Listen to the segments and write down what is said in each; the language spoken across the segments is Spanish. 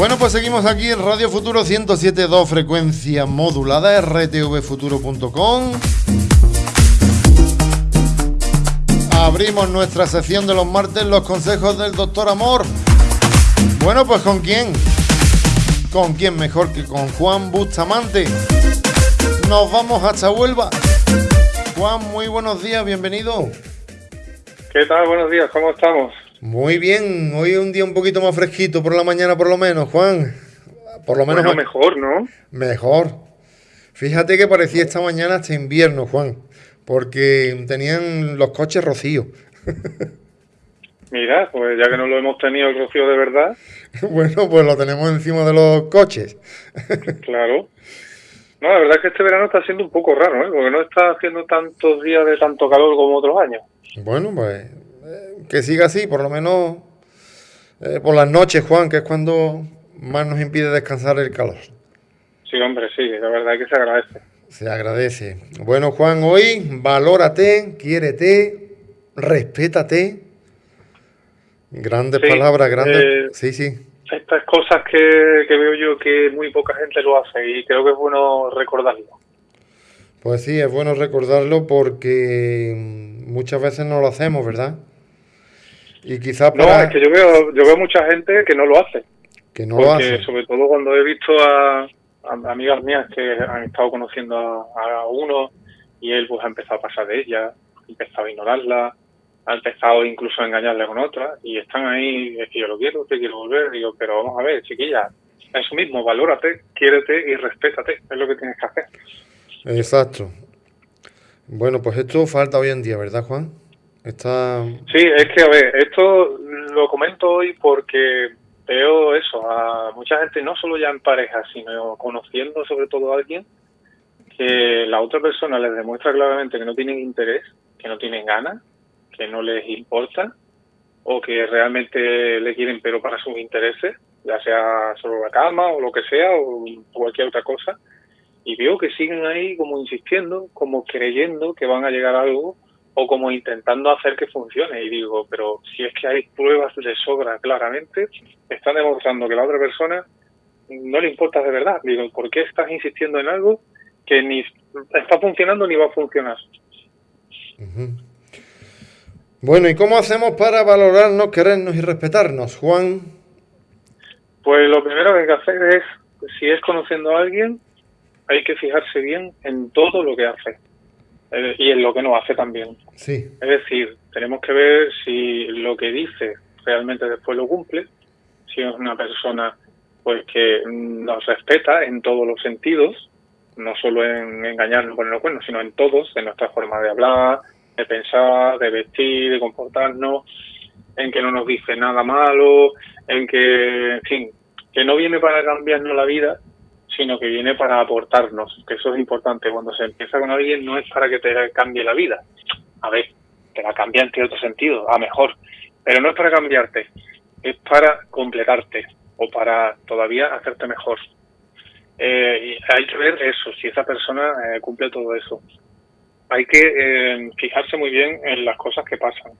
Bueno, pues seguimos aquí en Radio Futuro 107.2 frecuencia modulada rtvfuturo.com. Abrimos nuestra sección de los martes, los consejos del doctor Amor. Bueno, pues ¿con quién? ¿Con quién mejor que con Juan Bustamante? Nos vamos hasta Huelva. Juan, muy buenos días, bienvenido. ¿Qué tal? Buenos días, ¿cómo estamos? Muy bien, hoy es un día un poquito más fresquito por la mañana por lo menos, Juan. Por lo menos mejor, ¿no? Mejor. Fíjate que parecía esta mañana hasta invierno, Juan, porque tenían los coches rocío. Mira, pues ya que no lo hemos tenido el rocío de verdad. bueno, pues lo tenemos encima de los coches. claro. No, la verdad es que este verano está siendo un poco raro, ¿eh? porque no está haciendo tantos días de tanto calor como otros años. Bueno, pues eh, que siga así, por lo menos eh, por las noches, Juan, que es cuando más nos impide descansar el calor. Sí, hombre, sí, la verdad es que se agradece. Se agradece. Bueno, Juan, hoy valórate, quiérete, respétate. Grandes palabras, grandes. Eh, sí, sí. Estas cosas que, que veo yo que muy poca gente lo hace y creo que es bueno recordarlo. Pues sí, es bueno recordarlo porque muchas veces no lo hacemos, ¿verdad? Y quizás No, es que yo veo, yo veo mucha gente que no lo hace. Que no lo hace. sobre todo cuando he visto a, amigas mías que han estado conociendo a, uno y él pues ha empezado a pasar de ella, ha empezado a ignorarla, ha empezado incluso a engañarle con otra y están ahí, es que yo lo quiero, te quiero volver, digo, pero vamos a ver, chiquilla, eso mismo, valórate, quiérete y respétate, es lo que tienes que hacer. Exacto. Bueno, pues esto falta hoy en día, ¿verdad, Juan? Sí, es que, a ver, esto lo comento hoy porque veo eso, a mucha gente, no solo ya en pareja, sino conociendo sobre todo a alguien, que la otra persona les demuestra claramente que no tienen interés, que no tienen ganas, que no les importa, o que realmente le quieren pero para sus intereses, ya sea solo la cama o lo que sea, o cualquier otra cosa, y veo que siguen ahí como insistiendo, como creyendo que van a llegar a algo o como intentando hacer que funcione. Y digo, pero si es que hay pruebas de sobra claramente, están demostrando que la otra persona no le importa de verdad. Digo, ¿por qué estás insistiendo en algo que ni está funcionando ni va a funcionar? Bueno, ¿y cómo hacemos para valorarnos, querernos y respetarnos, Juan? Pues lo primero que hay que hacer es, si es conociendo a alguien, hay que fijarse bien en todo lo que hace eh, y en lo que no hace también. Sí. Es decir, tenemos que ver si lo que dice realmente después lo cumple, si es una persona pues que nos respeta en todos los sentidos, no solo en engañarnos con los cuernos, sino en todos, en nuestra forma de hablar, de pensar, de vestir, de comportarnos, en que no nos dice nada malo, en que, en fin, que no viene para cambiarnos la vida, sino que viene para aportarnos, que eso es importante. Cuando se empieza con alguien no es para que te cambie la vida. A ver, te la cambia en cierto sentido, a mejor, pero no es para cambiarte, es para completarte o para todavía hacerte mejor. Eh, hay que ver eso, si esa persona eh, cumple todo eso. Hay que eh, fijarse muy bien en las cosas que pasan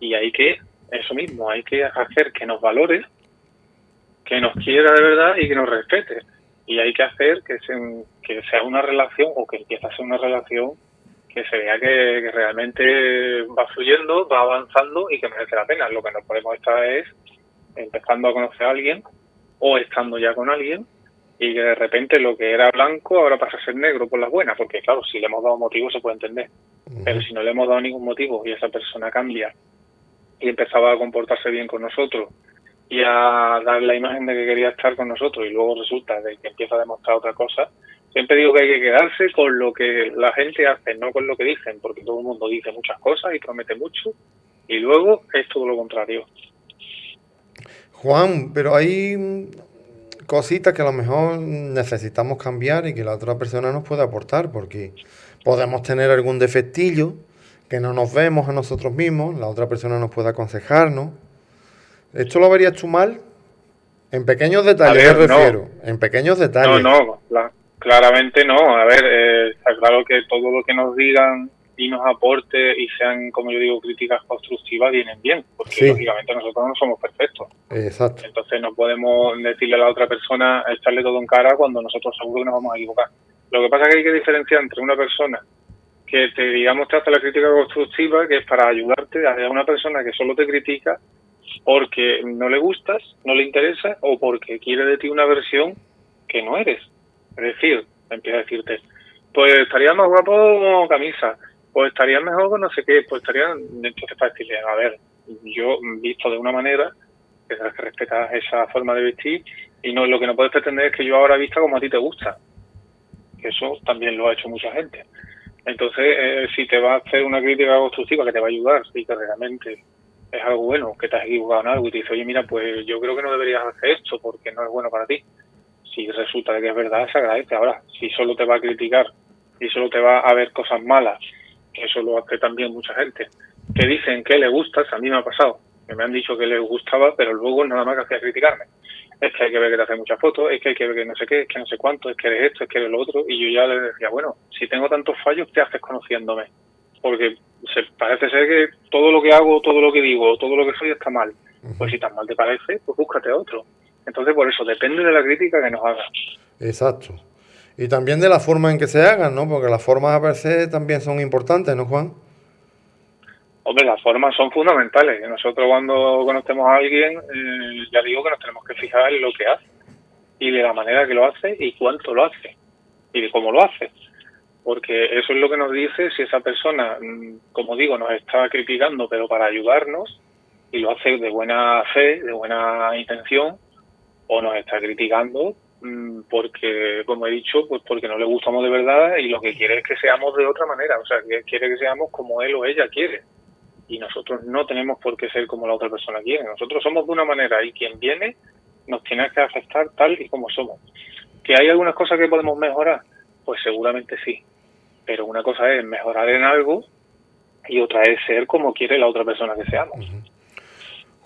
y hay que, eso mismo, hay que hacer que nos valore, que nos quiera de verdad y que nos respete y hay que hacer que, que sea una relación o que empiece a ser una relación que se vea que, realmente va fluyendo, va avanzando y que merece la pena. Lo que no podemos estar es empezando a conocer a alguien o estando ya con alguien y que de repente lo que era blanco ahora pasa a ser negro por las buenas, porque claro, si le hemos dado motivo se puede entender, pero si no le hemos dado ningún motivo y esa persona cambia y empezaba a comportarse bien con nosotros y a dar la imagen de que quería estar con nosotros y luego resulta de que empieza a demostrar otra cosa, siempre digo que hay que quedarse con lo que la gente hace, no con lo que dicen, porque todo el mundo dice muchas cosas y promete mucho y luego es todo lo contrario. Juan, pero hay cositas que a lo mejor necesitamos cambiar y que la otra persona nos puede aportar, porque podemos tener algún defectillo que no nos vemos a nosotros mismos, la otra persona nos puede aconsejarnos ¿Esto lo verías tú mal? En pequeños detalles me refiero. En pequeños detalles. No, no, claramente no. A ver, eh, está claro que todo lo que nos digan y nos aporte y sean, como yo digo, críticas constructivas, vienen bien, porque lógicamente nosotros no somos perfectos. Exacto. Entonces no podemos decirle a la otra persona, echarle todo en cara cuando nosotros seguro que nos vamos a equivocar. Lo que pasa es que hay que diferenciar entre una persona que te, digamos, te hace la crítica constructiva, que es para ayudarte, a una persona que solo te critica porque no le gustas, no le interesa o porque quiere de ti una versión que no eres. Es decir, empieza a decirte, pues estaría más guapo con camisa, pues estaría mejor con no sé qué, pues estaría... Entonces para decirle, a ver, yo visto de una manera, que tienes que respetar esa forma de vestir y no lo que no puedes pretender es que yo ahora vista como a ti te gusta. Eso también lo ha hecho mucha gente. Entonces, eh, si te va a hacer una crítica constructiva que te va a ayudar y que realmente es algo bueno, que te has equivocado en algo y te dice, oye, mira, pues yo creo que no deberías hacer esto porque no es bueno para ti. Si resulta que es verdad, se agradece. Ahora, si solo te va a criticar y solo te va a ver cosas malas, que eso lo hace también mucha gente, que dicen que le gustas, a mí me ha pasado, que me han dicho que les gustaba, pero luego nada más que hacía criticarme es que hay que ver que te hace muchas fotos, es que hay que ver que no sé qué, es que no sé cuánto, es que eres esto, es que eres lo otro, y yo ya le decía, bueno, si tengo tantos fallos, ¿qué haces conociéndome? Porque se, parece ser que todo lo que hago, todo lo que digo, todo lo que soy está mal. Pues si tan mal te parece, pues búscate otro. Entonces, por eso, depende de la crítica que nos haga. Exacto. Y también de la forma en que se hagan, ¿no? Porque las formas a veces también son importantes, ¿no, Juan? Hombre, las formas son fundamentales. Nosotros cuando conocemos a alguien, eh, ya digo que nos tenemos que fijar en lo que hace y de la manera que lo hace y cuánto lo hace y de cómo lo hace. Porque eso es lo que nos dice si esa persona, mm, como digo, nos está criticando, pero para ayudarnos y lo hace de buena fe, de buena intención, o nos está criticando mm, porque, como he dicho, pues porque no le gustamos de verdad y lo que quiere es que seamos de otra manera, o sea, que quiere que seamos como él o ella quiere y nosotros no tenemos por qué ser como la otra persona quiere. Nosotros somos de una manera y quien viene nos tiene que aceptar tal y como somos. ¿Que hay algunas cosas que podemos mejorar? Pues seguramente sí. Pero una cosa es mejorar en algo y otra es ser como quiere la otra persona que seamos.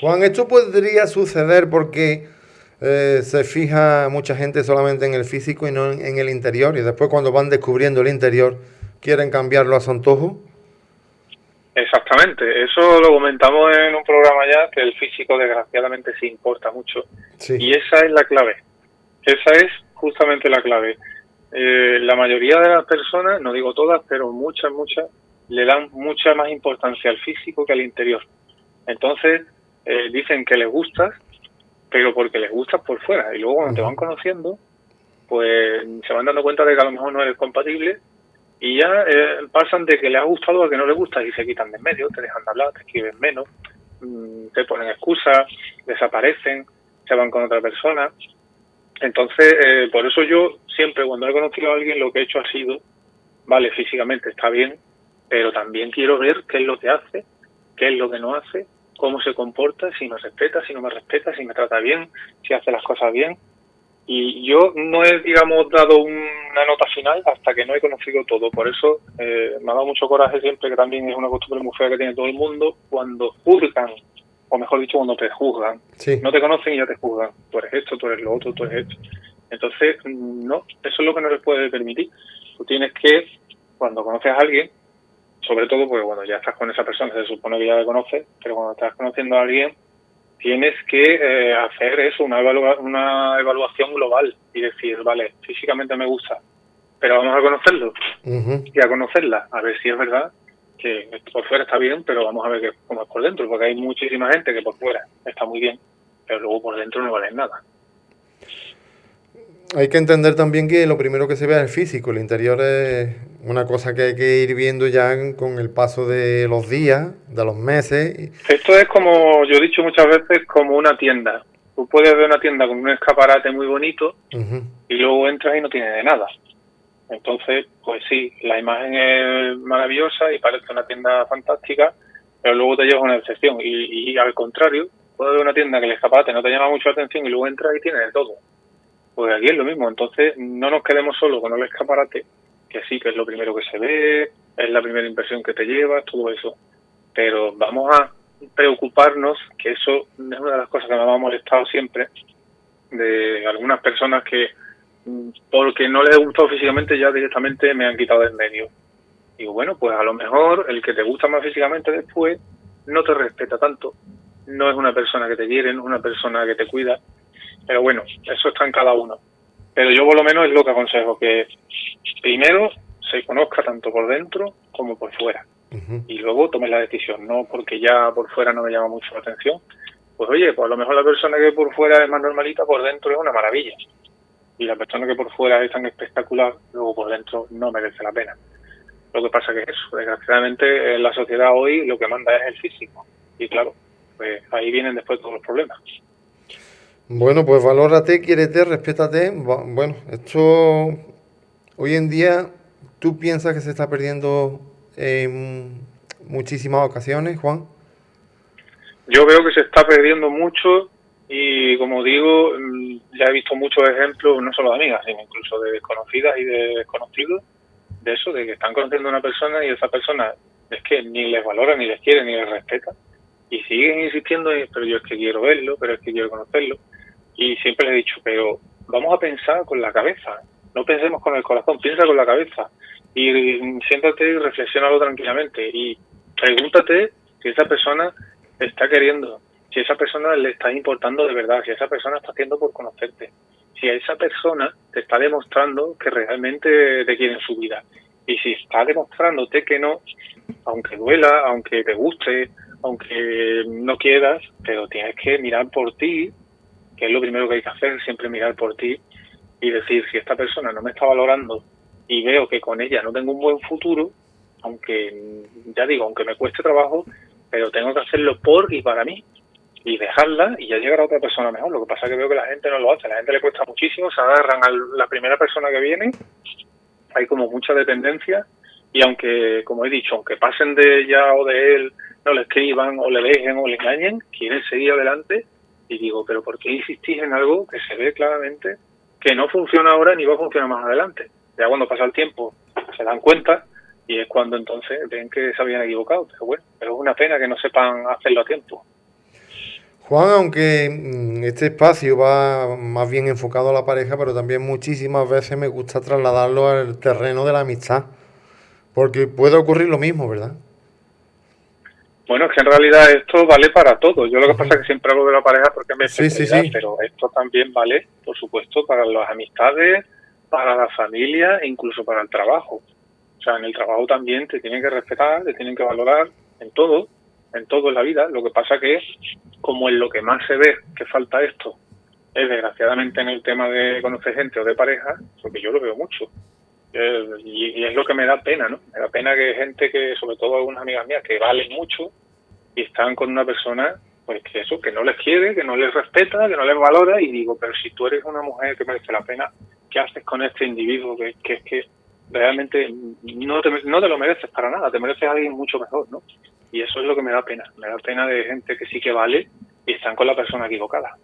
Juan, esto podría suceder porque eh, se fija mucha gente solamente en el físico y no en, el interior y después cuando van descubriendo el interior quieren cambiarlo a su antojo. Exactamente, eso lo comentamos en un programa ya, que el físico desgraciadamente sí importa mucho. Y esa es la clave, esa es justamente la clave. Eh, la mayoría de las personas, no digo todas, pero muchas, muchas, le dan mucha más importancia al físico que al interior. Entonces, eh, dicen que les gustas, pero porque les gustas por fuera. Y luego cuando te van conociendo, pues se van dando cuenta de que a lo mejor no eres compatible y ya eh, pasan de que le ha gustado a que no le gusta y se quitan de en medio, te dejan de hablar, te escriben menos, mm, te ponen excusas, desaparecen, se van con otra persona. Entonces, eh, por eso yo siempre cuando he conocido a alguien lo que he hecho ha sido, vale, físicamente está bien, pero también quiero ver qué es lo que hace, qué es lo que no hace, cómo se comporta, si me respeta, si no me respeta, si me trata bien, si hace las cosas bien. Y yo no he, digamos, dado una nota final hasta que no he conocido todo. Por eso eh, me ha dado mucho coraje siempre, que también es una costumbre muy fea que tiene todo el mundo, cuando juzgan, o mejor dicho, cuando te juzgan. No te conocen y ya te juzgan. Tú eres esto, tú eres lo otro, tú eres esto. Entonces, no, eso es lo que no les puede permitir. Tú tienes que, cuando conoces a alguien, sobre todo porque bueno, ya estás con esa persona, se supone que ya la conoces, pero cuando estás conociendo a alguien, tienes que eh, hacer eso, una, una evaluación global y decir, vale, físicamente me gusta, pero vamos a conocerlo y a conocerla, a ver si es verdad que por fuera está bien, pero vamos a ver cómo es por dentro, porque hay muchísima gente que por fuera está muy bien, pero luego por dentro no vale nada. Hay que entender también que lo primero que se ve es el físico, el interior es una cosa que hay que ir viendo ya con el paso de los días, de los meses. Esto es como, yo he dicho muchas veces, como una tienda. Tú puedes ver una tienda con un escaparate muy bonito y luego entras y no tiene de nada. Entonces, pues sí, la imagen es maravillosa y parece una tienda fantástica, pero luego te lleva una excepción. Y, al contrario, puedes ver una tienda que el escaparate no te llama mucho la atención y luego entras y tiene de todo. Pues aquí es lo mismo. Entonces, no nos quedemos solo con el escaparate, que sí, que es lo primero que se ve, es la primera impresión que te llevas, todo eso. Pero vamos a preocuparnos, que eso es una de las cosas que me ha molestado siempre, de algunas personas que, porque no les he gustado físicamente, ya directamente me han quitado del medio. Digo, bueno, pues a lo mejor el que te gusta más físicamente después no te respeta tanto, no es una persona que te quiere, no es una persona que te cuida, pero bueno, eso está en cada uno. Pero yo por lo menos es lo que aconsejo, que primero se conozca tanto por dentro como por fuera. Y luego tome la decisión, no porque ya por fuera no me llama mucho la atención. Pues oye, pues a lo mejor la persona que por fuera es más normalita, por dentro es una maravilla. Y la persona que por fuera es tan espectacular, luego por dentro no merece la pena. Lo que pasa que eso, desgraciadamente en la sociedad hoy lo que manda es el físico. Y claro, pues ahí vienen después todos los problemas. Bueno, pues valórate, quiérete, respétate. Bueno, esto hoy en día, ¿tú piensas que se está perdiendo en muchísimas ocasiones, Juan? Yo veo que se está perdiendo mucho y como digo, ya he visto muchos ejemplos, no solo de amigas, sino incluso de desconocidas y de desconocidos, de eso, de que están conociendo a una persona y esa persona es que ni les valora, ni les quiere, ni les respeta. Y siguen insistiendo, pero yo es que quiero verlo, pero es que quiero conocerlo. Y siempre les he dicho, pero vamos a pensar con la cabeza, no pensemos con el corazón, piensa con la cabeza. Y siéntate y reflexionalo tranquilamente. Y pregúntate si esa persona está queriendo, si esa persona le está importando de verdad, si esa persona está haciendo por conocerte, si esa persona te está demostrando que realmente te quiere en su vida. Y si está demostrándote que no, aunque duela, aunque te guste, aunque no quieras, pero tienes que mirar por ti, que es lo primero que hay que hacer, siempre mirar por ti y decir, si esta persona no me está valorando y veo que con ella no tengo un buen futuro, aunque, ya digo, aunque me cueste trabajo, pero tengo que hacerlo por y para mí y dejarla y ya llegará otra persona mejor. Lo que pasa es que veo que la gente no lo hace, la gente le cuesta muchísimo, se agarran a la primera persona que viene, hay como mucha dependencia y aunque, como he dicho, aunque pasen de ella o de él, no le escriban o le dejen o le engañen, quieren seguir adelante y digo, pero ¿por qué insistís en algo que se ve claramente que no funciona ahora ni va a funcionar más adelante? Ya cuando pasa el tiempo se dan cuenta y es cuando entonces ven que se habían equivocado. Pero bueno, pero es una pena que no sepan hacerlo a tiempo. Juan, aunque mm, este espacio va más bien enfocado a la pareja, pero también muchísimas veces me gusta trasladarlo al terreno de la amistad, porque puede ocurrir lo mismo, ¿verdad? Bueno, es que en realidad esto vale para todo. Yo lo que pasa es que siempre hablo de la pareja porque me sí, sí, sí. pero esto también vale, por supuesto, para las amistades, para la familia e incluso para el trabajo. O sea, en el trabajo también te tienen que respetar, te tienen que valorar en todo, en todo en la vida. Lo que pasa que, como en lo que más se ve que falta esto, es desgraciadamente en el tema de conocer gente o de pareja, porque yo lo veo mucho. Eh, y, es lo que me da pena, ¿no? Me da pena que gente que, sobre todo algunas amigas mías, que valen mucho y están con una persona, pues que eso, que no les quiere, que no les respeta, que no les valora, y digo, pero si tú eres una mujer que merece la pena, ¿qué haces con este individuo que, es que realmente no te, no te lo mereces para nada, te mereces a alguien mucho mejor, ¿no? Y eso es lo que me da pena, me da pena de gente que sí que vale y están con la persona equivocada.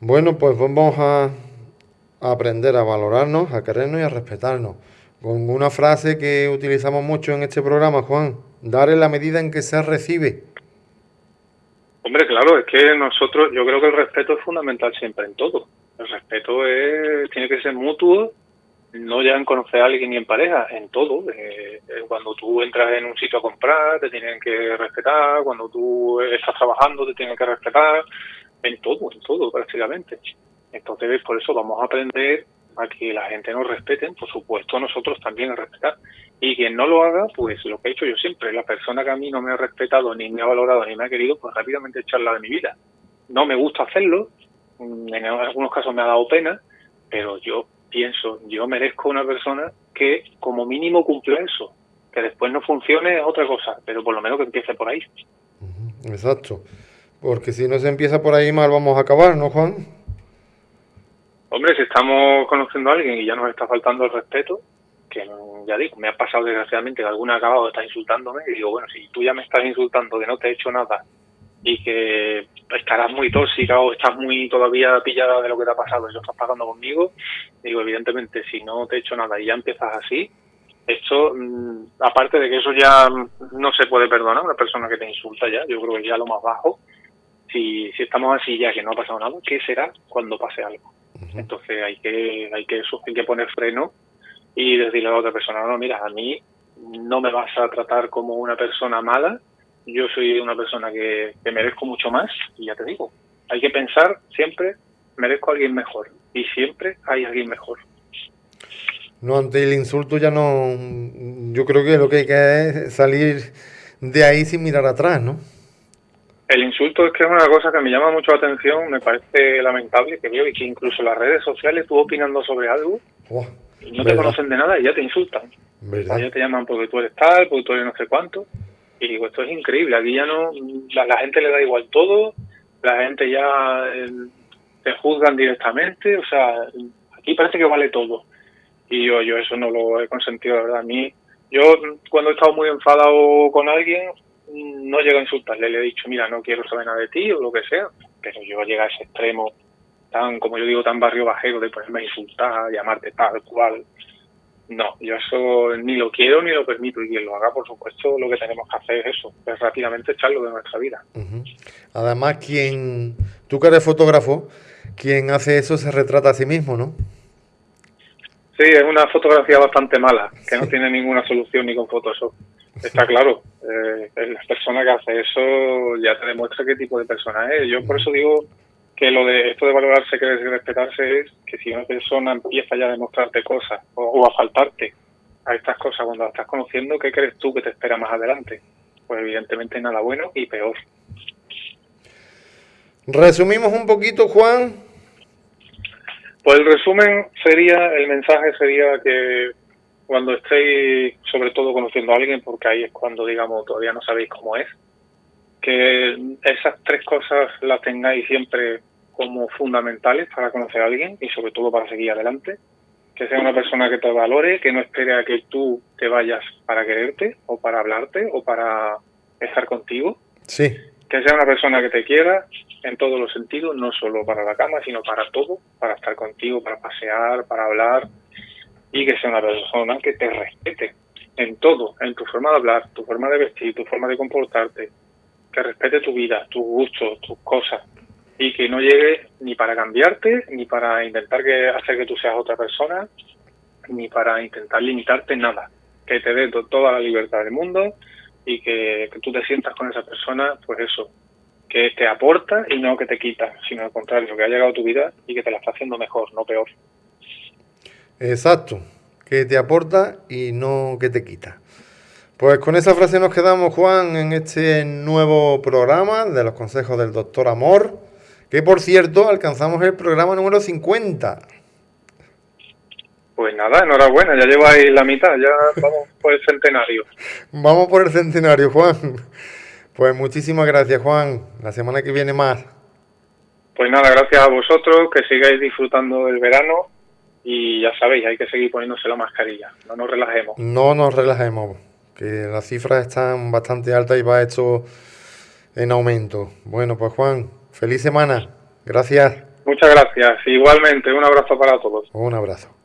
Bueno, pues vamos a aprender a valorarnos, a querernos y a respetarnos. Con una frase que utilizamos mucho en este programa, Juan, dar en la medida en que se recibe. Hombre, claro, es que nosotros, yo creo que el respeto es fundamental siempre en todo. El respeto es, tiene que ser mutuo, no ya en conocer a alguien ni en pareja, en todo. Eh, eh, cuando tú entras en un sitio a comprar, te tienen que respetar, cuando tú estás trabajando, te tienen que respetar, en todo, en todo prácticamente. Entonces, por eso vamos a aprender a que la gente nos respete, por supuesto nosotros también a respetar. Y quien no lo haga, pues lo que he hecho yo siempre, la persona que a mí no me ha respetado, ni me ha valorado, ni me ha querido, pues rápidamente echarla de mi vida. No me gusta hacerlo, mm, en algunos casos me ha dado pena, pero yo pienso, yo merezco una persona que como mínimo cumpla eso. Que después no funcione es otra cosa, pero por lo menos que empiece por ahí. Exacto. Porque si no se empieza por ahí mal vamos a acabar, ¿no, Juan? Hombre, si estamos conociendo a alguien y ya nos está faltando el respeto, que ya digo, me ha pasado desgraciadamente que alguna ha acabado de estar insultándome y digo, bueno, si tú ya me estás insultando que no te he hecho nada y que estarás muy tóxica o estás muy todavía pillada de lo que te ha pasado y lo estás pagando conmigo, digo, evidentemente, si no te he hecho nada y ya empiezas así, esto, mm, aparte de que eso ya no se puede perdonar, una persona que te insulta ya, yo creo que ya lo más bajo, si, si estamos así ya que no ha pasado nada, ¿qué será cuando pase algo? Entonces hay que, hay que, hay que poner freno y decirle a la otra persona, no, mira, a mí no me vas a tratar como una persona mala, yo soy una persona que, que merezco mucho más y ya te digo, hay que pensar siempre, merezco a alguien mejor y siempre hay alguien mejor. No, ante el insulto ya no. Yo creo que lo que hay que es salir de ahí sin mirar atrás, ¿no? El insulto es que es una cosa que me llama mucho la atención, me parece lamentable que veo y que incluso las redes sociales tú opinando sobre algo y no te conocen de nada y ya te insultan. ya te llaman porque tú eres tal, porque tú eres no sé cuánto. Y digo, esto es increíble, aquí ya no, la, la gente le da igual todo, la gente ya eh, te juzgan directamente, o sea, aquí parece que vale todo y yo, yo eso no lo he consentido, la verdad. A mí, yo cuando he estado muy enfadado con alguien, no llego a insultarle, le he dicho, mira, no quiero saber nada de ti o lo que sea, pero yo llega a ese extremo tan, como yo digo, tan barrio bajero de ponerme a insultar, llamarte tal cual. No, yo eso ni lo quiero ni lo permito y quien lo haga, por supuesto, lo que tenemos que hacer es eso, es rápidamente echarlo de nuestra vida. Además, quien, tú que eres fotógrafo, quien hace eso se retrata a sí mismo, ¿no? Sí, es una fotografía bastante mala, que no tiene ninguna solución ni con Photoshop. Está claro, eh, la persona que hace eso ya te demuestra qué tipo de persona es. Yo por eso digo que lo de esto de valorarse, que y respetarse es que si una persona empieza ya a demostrarte cosas o, a faltarte a estas cosas cuando la estás conociendo, ¿qué crees tú que te espera más adelante? Pues evidentemente nada bueno y peor. Resumimos un poquito, Juan, pues el resumen sería, el mensaje sería que cuando estéis sobre todo conociendo a alguien, porque ahí es cuando digamos todavía no sabéis cómo es, que esas tres cosas las tengáis siempre como fundamentales para conocer a alguien y sobre todo para seguir adelante. Que sea una persona que te valore, que no espere a que tú te vayas para quererte o para hablarte o para estar contigo. Sí. Que sea una persona que te quiera, en todos los sentidos, no solo para la cama, sino para todo, para estar contigo, para pasear, para hablar y que sea una persona que te respete en todo, en tu forma de hablar, tu forma de vestir, tu forma de comportarte, que respete tu vida, tus gustos, tus cosas y que no llegue ni para cambiarte, ni para intentar que hacer que tú seas otra persona, ni para intentar limitarte nada, que te dé toda la libertad del mundo y que, que tú te sientas con esa persona, pues eso, que te aporta y no que te quita, sino al contrario, que ha llegado a tu vida y que te la está haciendo mejor, no peor. Exacto, que te aporta y no que te quita. Pues con esa frase nos quedamos, Juan, en este nuevo programa de los consejos del doctor Amor, que por cierto alcanzamos el programa número 50. Pues nada, enhorabuena, ya lleváis la mitad, ya vamos por el centenario. vamos por el centenario, Juan. Pues muchísimas gracias, Juan. La semana que viene más. Pues nada, gracias a vosotros, que sigáis disfrutando del verano y ya sabéis, hay que seguir poniéndose la mascarilla, no nos relajemos. No nos relajemos, que las cifras están bastante altas y va esto en aumento. Bueno, pues Juan, feliz semana. Gracias. Muchas gracias. Igualmente, un abrazo para todos. Un abrazo.